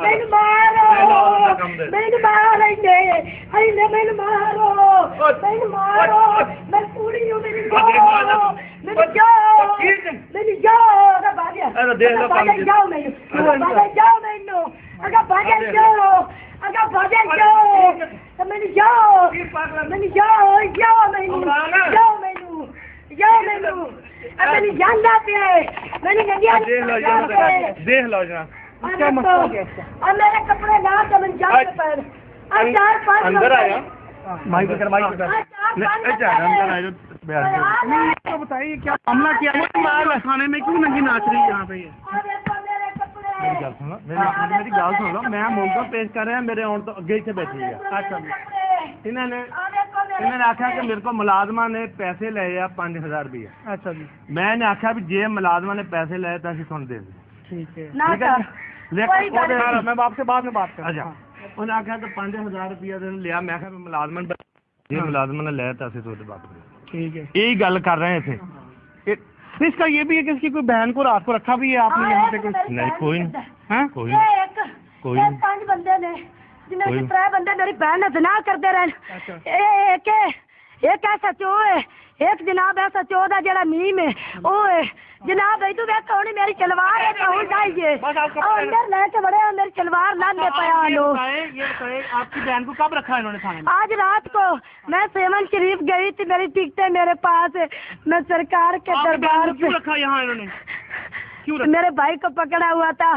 ben maro. Ben maro, nee. Hij is ben maro. Ben maro. Ben puri, jou ben maro. Ben jou. Ben jou. Ga baden. Ga baden jou mee. ben baden jou mee nu. Ga baden jou. ben baden jou. Ga ben jou. Ben jou. Jou mee nu. Jou mee nu. ben mee nu. Ik ben de dat Ik Ben jij de je. Deel lojaal. Deel lojaal. کیا میرے کپڑے اندر آیا؟ میں پیش کر رہا میرے آن تو اچھا۔ نے میرے کو نے پیسے لے ہزار روپیے اچھا جی۔ میں نے آخیا بھی جی ملازمہ نے پیسے لے تو دے دیں میں آپ سے بعد میں بات کر انہیں آخیا تو پانچ ہزار روپیہ لیا میں ملازمن جی، ہاں۔ ملازمن نے لیا پیسے تو بات ٹھیک ہے۔ گل کر رہے ہیں تھے اس کا یہ بھی ہے کہ اس کی کوئی بہن کو رات کو رکھا بھی ہے؟ آپ نے ہاں، یہاں پہ ہاں، کوئی نہیں کوئی نہیں۔ کوئی نہیں۔ کوئی پانچ بندے نے جنہوں نے ترے بندے میری بہن نے زنا کرتے رہے اچھا۔ کہ ایک ایسا چو ہے ایک جناب ایسا چو دا جڑا میم ہے۔ او جناب ایتو ویکھ کونی میری چلوار ہے ہون جائیے؟ اور اندر لے کے بڑے ہیں میری چلوار لان دے پیا لو۔ آپ کی بہن کو کب رکھا انہوں نے تھانے؟ میں آج رات کو میں سیون شریف گئی تھی میری ٹکٹیں میرے پاس ہے۔ میں سرکار کے دربار سے آپ کی بہن کو کیوں رکھا یہاں انہوں نے؟ میرے بھائی کو پکڑا ہوا تھا۔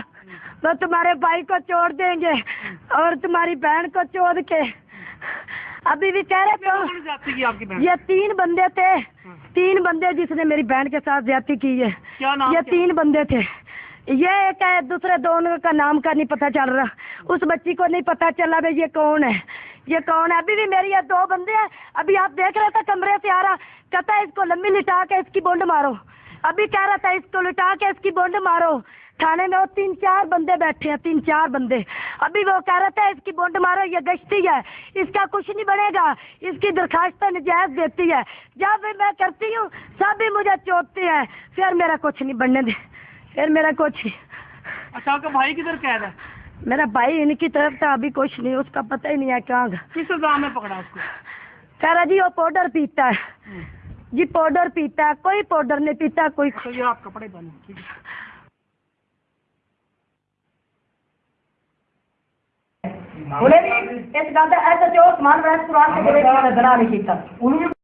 وہ تمہارے بھائی کو چھوڑ دیں گے اور تمہاری بہن کو چھوڑ کے ابھی بھی کہہ رہے تھے یہ تین بندے تھے تین بندے جس نے میری بہن کے ساتھ زیادتی کی ہے۔ یہ تین بندے تھے۔ یہ ایک ہے دوسرے دونوں کا نام کا نہیں پتہ چل رہا۔ اس بچی کو نہیں پتہ چلا بھائی یہ کون ہے۔ یہ کون ہے؟ ابھی بھی میری یہ دو بندے ہیں۔ ابھی آپ دیکھ رہے تھے کمرے سے آ رہا۔ کہتا ہے اس کو لمبی لٹا کے اس کی بونڈ مارو۔ ابھی کہہ رہا تھا اس کو لٹا کے اس کی بونڈ مارو۔ تھانے میں وہ تین چار بندے بیٹھے ہیں تین چار بندے۔ ابھی وہ کہہ رہا تھا اس کی بونڈ مارو یہ گشتی ہے۔ اس کا کچھ نہیں بنے گا۔ اس کی درخواستیں نجائز دیتی ہے۔ جب بھی میں کرتی ہوں سب بھی مجھے چوتتے ہیں۔ پھر میرا کچھ نہیں بننے دے۔ پھر میرا کچھ اچھا کا بھائی کدھر کہہ رہا ہے؟ میرا بھائی ان کی طرف تھا ابھی کچھ نہیں اس کا پتہ ہی نہیں ہے کہاں کس الزام میں پکڑا اس کو؟ کہہ رہا جی وہ پاؤڈر پیتا ہے۔ جی پاؤڈر پیتا ہے کوئی پاؤڈر نہیں پیتا کوئی آپ کپڑے ہے۔ قرآن نہیں